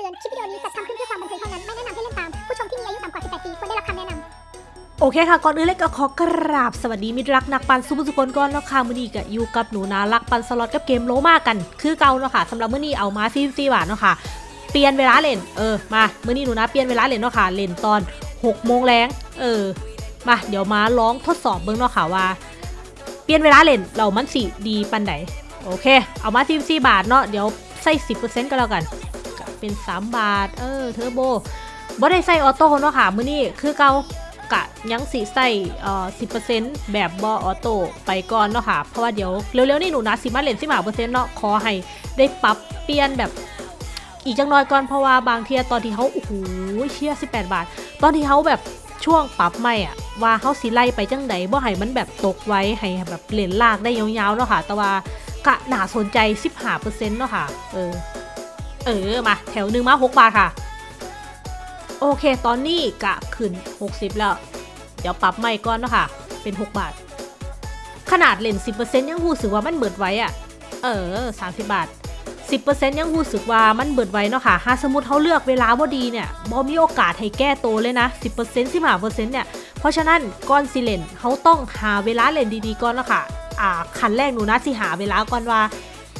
เตือน คลิปวิดีโอนี้จัดทำขึ้นเพื่อความบันเทิงเท่านั้น ไม่แนะนำให้เล่นตาม ผู้ชมที่มีอายุต่ำกว่า 18 ปีควรได้รับคำแนะนำโอเคค่ะ ก่อนอื่นเลยก็ขอกราบสวัสดีมิตรรักนักปั่นสุผู้สุคนก่อนแล้วค่ะมื้อนี้ก็อยู่กับหนูนานักปั่นสล็อตกับเกมโลมากัน คือเก่าเนาะค่ะสำหรับมื้อนี้เอามาซีซีบาทเนาะค่ะ เปลี่ยนเวลาเล่น เออ มา มื้อนี้หนูนาเปลี่ยนเวลาเล่นเนาะค่ะ เล่นตอน6โมงแลงเออ มา เดี๋ยวมาลองทดสอบเบิ่งเนาะค่ะว่า เปลี่ยนเวลาเล่นเรามันสิดีปานไหน โอเค เอามาซีซีบาทเนาะ เดี๋ยวใส่10%ก็แล้วกัน เป็น 3 บาท เออเทอร์โบบ่ได้ใส่ออโต้เนาะค่ะมื้อนี้คือเก่ากะยังสีใส่เอ่อสิแบบบอออโต้ไปก่อนเนาะค่ะ เพราะว่าเดี๋ยวเร็วๆนี่หนูนะสิมาเล่นสิมาเปอร์เซ็นต์เนาะขอให้ได้ปรับเปลี่ยนแบบอีกจังน้อยก่อนเพราะว่าบางเทียตอนที่เขาโอ้โหเชี่ย18 บาท ตอนที่เขาแบบช่วงปรับใหม่อะว่าเขาสิไล่ไปจังใดบ่ให้มันแบบตกไว้ให้แบบเล่นลากได้ยาวๆเนาะค่ะ แต่ว่ากะหนาสนใจ 15%เนาะค่ะ เออ เออมาแถวหนึ่งมา 6 บาทค่ะ โอเคตอนนี้กะขึ้น 60 แล้ว เดี๋ยวปรับใหม่ก่อนเนาะคะเป็น 6 บาท ขนาดเล่น10%ยังรู้สึกว่ามันเบิดไว้อะเออ 30 บาท 10%ยังรู้สึกว่ามันเบิดไว้เนาะค่ะหาสมมติเขาเลือกเวลาบ่ดีเนี่ยบ่มีโอกาสให้แก้โตเลยนะ 10% 15%เนี่ยเพราะฉะนั้นก่อนสิเลนเขาต้องหาเวลาเล่นดีๆก่อนเนาะค่ะอ่าคันแรกหนูนะสิหาเวลาก่อนว่า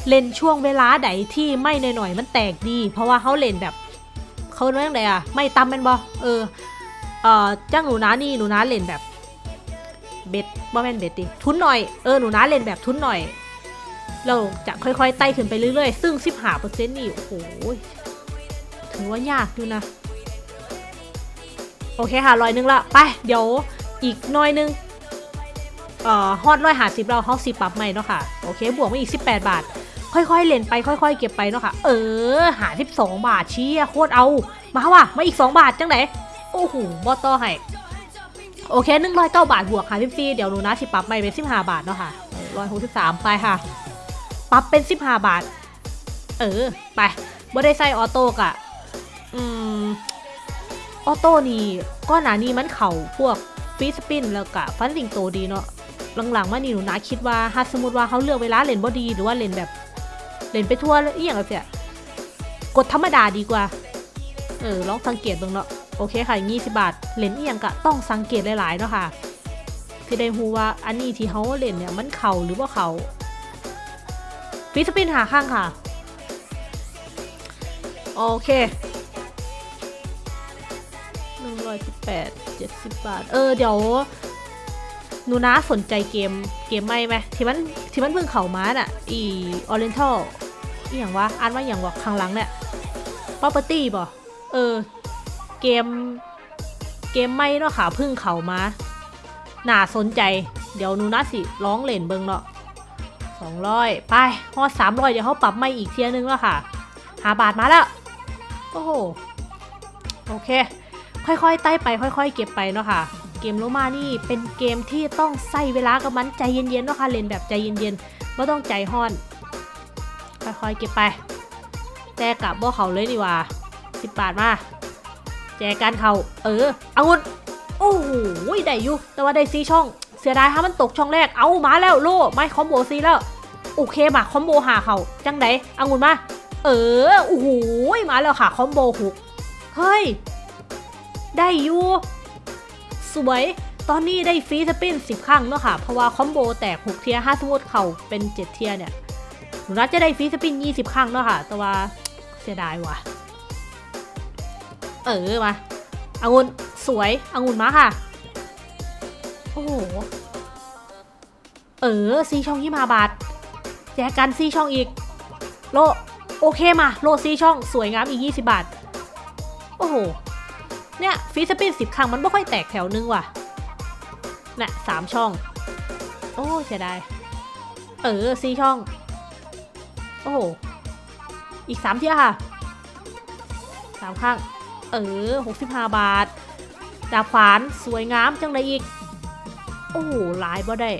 เล่นช่วงเวลาใดที่ไม่หน่อยๆมันแตกดี เพราะว่าเขาเล่นแบบเขาเรื่องอะไรอะไม่ตำเป็นบอเออเออจ้างหนูนานี่หนูนาเล่นแบบเบ็ดบ่แม่นเบ็ดดิทุนหน่อยเออหนูนาเล่นแบบทุนหน่อย เราจะค่อยๆไต่ขึ้นไปเรื่อยๆ ซึ่ง15%นี่โอ้โหถือว่ายากอยู่นะ โอเคค่ะร้อยนึงละไป เดี๋ยวอีกน้อยนึงเอ่อฮอดร้อยหาสิบเราเขาสิบปรับใหม่เนาะค่ะ โอเค บวกมาอีก18บาท ค่อยๆเล่นไปค่อย ๆ เก็บไปเนาะค่ะเออหา12บาทเชี้โคตรเอา มาว่ะมาอีก2บาทจังไหนโอ้โหบอต่อให้โอเคหนึ่งร้อยเก้าบาทบวกค่ะพี่ซีเดี๋ยวหนูนะสิปรับใหม่เป็นสิบห้าบาทเนาะค่ะร้อยหกสิบสามไปค่ะ ปรับเป็นสิบห้าบาท เออ ไปบ่ได้ใส่ออโต้กะอืมออโต้นี่ก้อนหนานี่มันเข่าพวกฟีสปินแล้วกะฟันสิงโตดีเนาะหลังๆมานี่หนูนะคิดว่าถ้าสมมติว่าเขาเลือกเวลาเล่นบ่ดี หรือว่าเล่นแบบ เล่นไปทั่วแล้วอีหยังเนี้ยกดธรรมดาดีกว่า เออลองสังเกตเบ้างเนาะโอเคค่ะ20บาทเล่นเอียงกะต้องสังเกตหลายๆเนาะค่ะที่ได้ฮูว่าอันนี้ที่เขาเล่นเนี่ยมันเข่าหรือว่าเขาฟิสปินหาข้างค่ะ โอเคหนึ่งร้อยสิบแปดเจ็ดสิบบาท เออ เดี๋ยวหนูนะสนใจเกมเกมไม่ไหมที่มันที่มันเพิ่งเข่ามาน่ะ อีออเรนทัล อีอย่างวะอ่านว่าอย่างวะข้างหลังเนี่ย property บ่เออ เกม เกมไม่เนาะค่ะพึ่งเขามาน่าสนใจ เดี๋ยวนูนะสิร้องเล่นเบิงเนาะสองร้อยไปฮอสามร้อยเดี๋ยวเขาปรับไม่อีกเทียนึงแล้วค่ะหาบาทมาแล้ว โอ้โห โอเค ค่อยๆไต่ไป ค่อย ๆ เก็บไปเนาะค่ะ เกมโลมานี่เป็นเกมที่ต้องใส่เวลากับมันใจเย็นๆเนาะค่ะเล่นแบบใจเย็นๆไม่ต้องใจห้อน ค่อยๆเก็บไปแต่กลับบ่เขาเลยดีกว่าสิบบาทมา แจกันเขาเออเอาองุ่นโอ้โหได้อยู่ แต่ว่าได้ซีช่อง เสียดายถ้ามันตกช่องแรก เอามาแล้วโล่ไม่ combo ซีแล้ว โอเคมา combo หาเขาจังใดเอาองุ่นมา เออ โอ้โหมาแล้วค่ะ combo หกเฮ้ย ได้อยู่สวย ตอนนี้ได้ free spin สิบครั้งเนาะค่ะ เพราะว่า combo แตกหกเทื่อถ้าสมมติเขาเป็นเจ็ดเทื่อเนี่ย หนูนาจะได้ free spin ยี่สิบครั้งเนาะค่ะ แต่ว่าเสียดายว่ะ เออมาอางุนสวยอางุนมาค่ะ โอ้โห เออซีช่องยี่มาบาท แจกกันซีช่องอีก โล โอเคมา โลซีช่องสวยงามอีก 20 บาท โอ้โห เนี่ยฟีสปินสิบครั้งมันไม่ค่อยแตกแถวนึงว่ะน่ะสามช่อง โอ้เสียดาย เออซีช่อง โอ้โห อีกสามเที่ยค่ะสามข้าง เออ65บาท ดาบขวานสวยงามจังเลยอีก โอ้โหหลายบ่ได้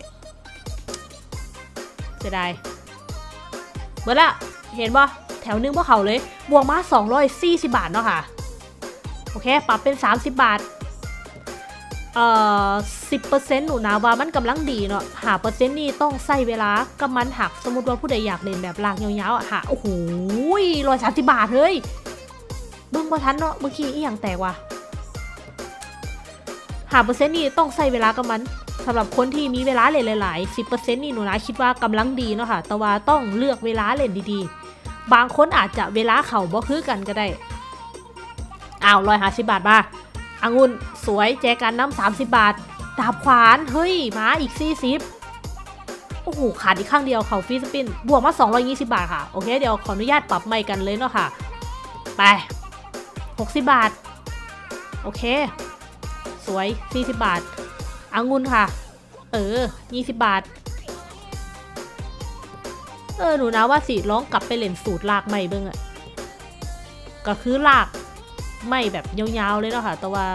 เสียดายเบิดละ เห็นบ่แถวนึงบ่เขาเลย บวกมา240บาทเนาะค่ะ โอเค ปรับเป็น30บาท เอ่อ10%หนูนะว่ามันกำลังดีเนาะหาเปอร์เซ็นต์นี่ต้องใส่เวลากับมันหักสมมติว่าผู้ใดอยากเล่นแบบลากยาวๆอะหาโอ้โหร้อยสามสิบบาทเฮ้ยเบิ่งบ่ทันเนาะเมื่อกี้อีหยังแตกว่ะหาเปอร์เซ็นต์นี่ต้องใส่เวลากับมันสำหรับคนที่มีเวลาเล่นหลายๆ10%นี่หนูนะคิดว่ากำลังดีเนาะค่ะ แต่ว่าต้องเลือกเวลาเล่นดีๆ บางคนอาจจะเวลาเขาบ่คือกันก็ได้อ้าวร้อยห้าสิบบาทมา องุ่นสวยแจกันน้ำสามสิบบาท ดาบขวานเฮ้ยมาอีกสี่สิบโอ้โหขาดอีกข้างเดียวเขาฟีสปิน บวกมา 220 บาทค่ะ โอเค เดี๋ยวขออนุญาตปรับใหม่กันเลยเนาะค่ะ ไป 60 บาท โอเค สวย 40 บาทอางุ่นค่ะ เออ 20 บาท เออ หนูนะว่าสิร้องกลับไปเล่นสูตรลากใหม่เบิ่งอะก็คือลาก ไม่แบบยาวๆเลยเนาะค่ะ แต่ว่า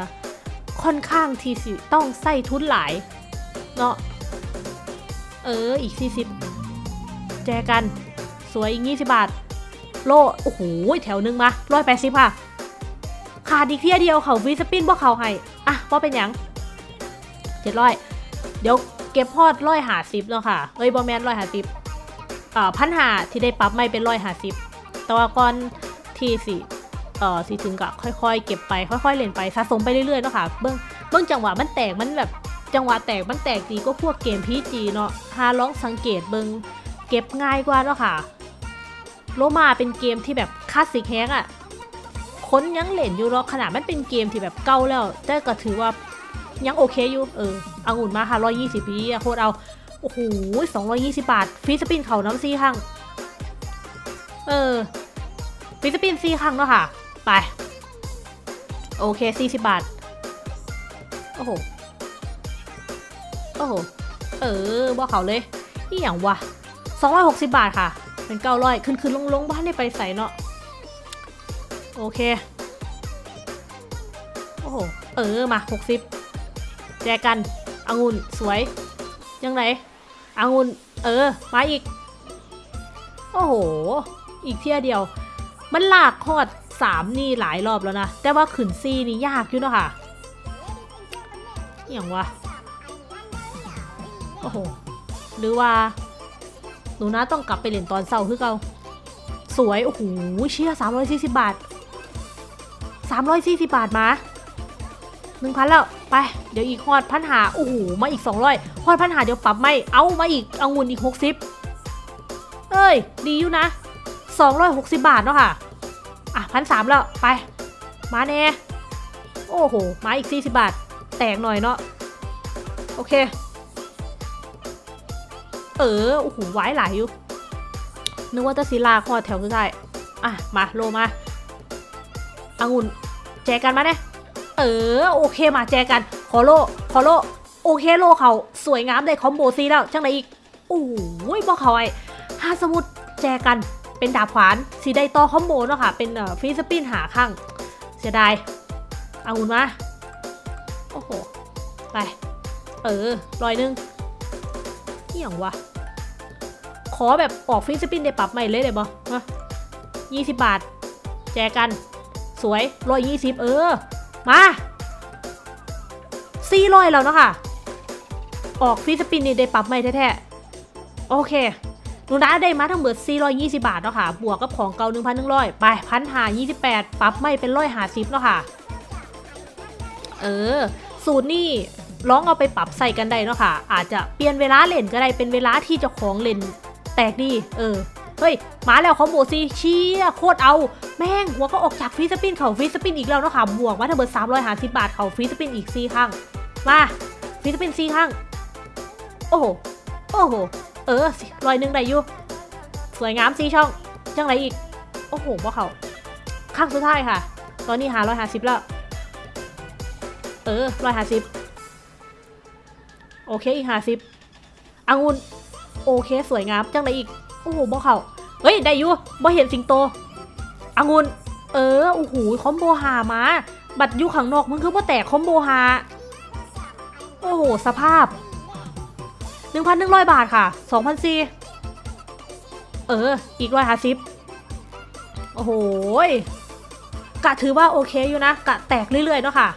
ค่อนข้างที่สิต้องใส่ทุนหลาย เนาะเอออีก 40 แจกัน สวยอีก 20 บาท โล โอ้โห แถวหนึงมา180ค่ะ ขาดอีกเที่ยเดียวเขาวีสปินบ่เขาให้อะว่าเป็นยัง700เดี๋ยวเก็บพอดร้อยหาสิบแล้วค่ะเอ้ยบอแมนร้อยหาสิบอ่าพันหาที่ได้ปรับไม่เป็นร้อยหาสิบแต่ว่าก่อนที่สิ เอ่อสิถึงกับค่อยๆ เก็บไปค่อยๆเล่นไปสะสมไปเรื่อยๆเนาะค่ะเบิ้องเบิ้องจังหวะมันแตกมันแบบจังหวะแตกมันแตกดีก็พวกเกมพีจีเนาะหาลองสังเกตเบิ้งเก็บง่ายกว่าเนาะค่ะโลมาเป็นเกมที่แบบคลาสสิกแฮงอะค้นยังเล่นอยู่เนาะขนาดมันเป็นเกมที่แบบเก่าแล้ว แต่ก็ถือว่ายังโอเคอยู่เออเอางุ่นมาค่ะร้อยยี่สิบปีโคตรเอาโอ้โหสองร้อยยี่สิบาทฟรีสปินเขาน้ำซีข้างเออฟรีสปินซีข้างเนาะค่ะ ไป โอเคสี่สิบบาท โอ้โห โอ้โห เออบอกเขาเลยนี่อย่างวะสองร้อยหกสิบบาทค่ะ เป็นเก้าร้อยขึ้นขึ้นลงลงบ้านได้ไปใส่เนาะ โอเค โอ้โห เออ มาหกสิบแจกันองุ่นสวย ยังไงองุ่นเออ มาอีก โอ้โห อีกเที่ยเดียว มันหลากคอด สามนี่หลายรอบแล้วนะ แต่ว่าขืนซีนี่ยากอยู่เนอะค่ะอย่างวะ โอ้โห หรือว่า หนูนะต้องกลับไปเล่นตอนเสาร์คือเก่าสวย โอ้โห เชี่ยสามร้อยสี่สิบบาทสามร้อยสี่สิบบาทมาหนึ่งพันแล้ว ไป เดี๋ยวอีกฮอดพันหาโอ้โห มาอีกสองร้อยฮอดพันหาเดี๋ยวปรับไม่ เอามาอีกเอางุนอีกหกสิบเอ้ย ดีอยู่นะสองร้อยหกสิบบาทเนาะคะ่ะ พันสามแล้ว ไป มาแน่ โอ้โห มาอีกสี่สิบบาท แตกหน่อยเนาะ โอเค เออ โอ้โหไว้หลายอยู่ นึกว่าจะศิลาคอดแถวสุดท้ายอะ มา โลมาอางุ่นแจกันมาเนี่ยเออ โอเค มาแจกัน ขอโล ขอโล โอเค โลเขาสวยงามได้คอมโบซีแล้ว จังไรอีก โอ้ยบอกเขาไอ้ฮาสมุดแจกัน เป็นดาบขวานสีได้ต่อคอมโบเนาะค่ะ เป็นฟรีสปินหาข้างเสียดายเอางุ่นมา โอ้โห ไป เออรอยหนึ่งนี่อย่างวะ ขอแบบออกฟรีสปินได้ปรับใหม่เลยได้บ่มายี่สิบบาท แจกัน สวยร้อยยี่สิบเออ มาสี่ร้อยแล้วเนาะค่ะ ออกฟรีสปินนี่ได้ปรับใหม่แท้ๆ โอเค หนูนะได้มาทั้งหมด420 บาทเนาะค่ะ บวกกับของเก่า1,100 ไปพันหา28ปรับไม่เป็นร้อยหาสิบเนาะค่ะ เออ สูตรนี่ลองเอาไปปรับใส่กันได้เนาะค่ะ อาจจะเปลี่ยนเวลาเล่นก็ได้ เป็นเวลาที่เจ้าของเล่นแตกดี เออ เฮ้ย มาแล้ว combo ซีเชียโคตรเอา แม่งหัวก็ออกจาก free spin เข่า free spin อีกแล้วเนาะค่ะ บวกมาทั้งหมด350 บาทเข่า free spin อีก4ครั้ง มา free spin 4ครั้ง โอ้โห โอ้โห เออร้อยหนึ่งได้อยู่สวยงามสีช่องจังไรอีก โอ้โหว่าเขาข้างสุดท้ายค่ะ ตอนนี้หาร้อยหาสิบแล้ว เออร้อยหาสิบโอเคอีกหาสิบอังุนโอเคสวยงามจังไรอีก โอ้โหบ่เขาเฮ้ยได้อยู่บ่เห็นสิงโตอังุนเออโอ้โหคอมโบหามา บัตรอยู่ข้างนอกมึงคือว่าแตกคอมโบหาโอ้โหสภาพ 1,100 บาทค่ะ2,004เออ อีกร้อยห้าสิบโอ้โหกะถือว่าโอเคอยู่นะ กะแตกเรื่อยๆเนาะค่ะ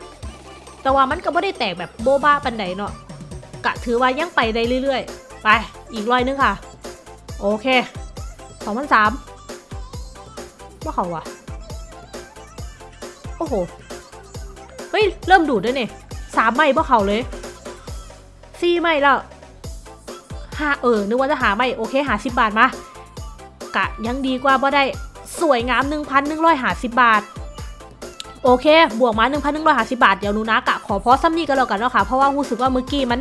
แต่ว่ามันก็ไม่ได้แตกแบบโบบ้าปันใดเนาะ กะถือว่ายังไปได้เรื่อยๆ ไป อีกร้อยนึงค่ะ โอเค2,003ว่าเขาวะโอ้โห เฮ้ย เริ่มดูดด้วยเนี่ยสามไม่บ่เขาเลยสี่ไม่แล้ว ห้าเออ นึกว่าจะหาไม่โอเคหาสิบบาทมา กะยังดีกว่าบ่ได้สวยงามหนึ่งพันหนึ่งร้อยหาสิบบาท โอเค บวกมาหนึ่งพันหนึ่งร้อยหาสิบาท เดี๋ยวนูนะกะขอพอซ้ำนี่ก็แล้วกันเนาะค่ะ เพราะว่ารู้สึกว่าเมื่อกี้มัน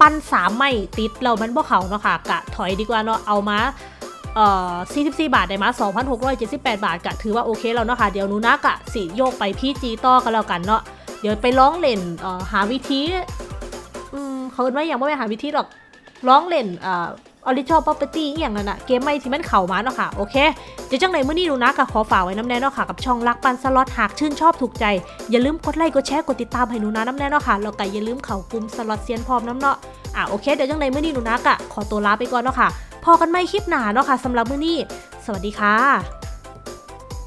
ปั้นสามไม่ติดเรามันบ่เขาเนาะค่ะ กะถอยดีกว่าเนาะ เอามาเอ่อ44 บาทได้มา 2,678 บาทกะถือว่าโอเคแล้วเนาะค่ะ เดี๋ยวนูนะกะสิโยกไปพี่จีต่อกันแล้วกันเนาะ เดี๋ยวไปร้องเล่นเอ่อหาวิธี อืมเขาเอิ้นว่าอย่างว่าไปหาวิธีหรอก ร้องเล่นเอ่อ original property อหย่างนั้นอะเกมไม่ที่มันเข่ามาเนาะค่ะ โอเค เดี๋ยวจังไหนเมื่อนี้หนูนะกะขอฝากไว้น้ำแน่เนาะค่ะ กับช่องรักปันสล็อตหากชื่นชอบถูกใจ อย่าลืมกดไลค์กดแชร์กดติดตามให้หนูนะน้ำแน่เนาะค่ะแล้วก็อย่าลืมเข้ากลุ่มสล็อตเซียนพร้อมน้ำเนาะอะโอเคเดี๋ยวจังไหนเมื่อนี้หนูนะกะขอตัวลาไปก่อนเนาะค่ะพอกันไม่คลิปหนาเนาะค่ะสำหรับเมื้อนี้ สวัสดีค่ะ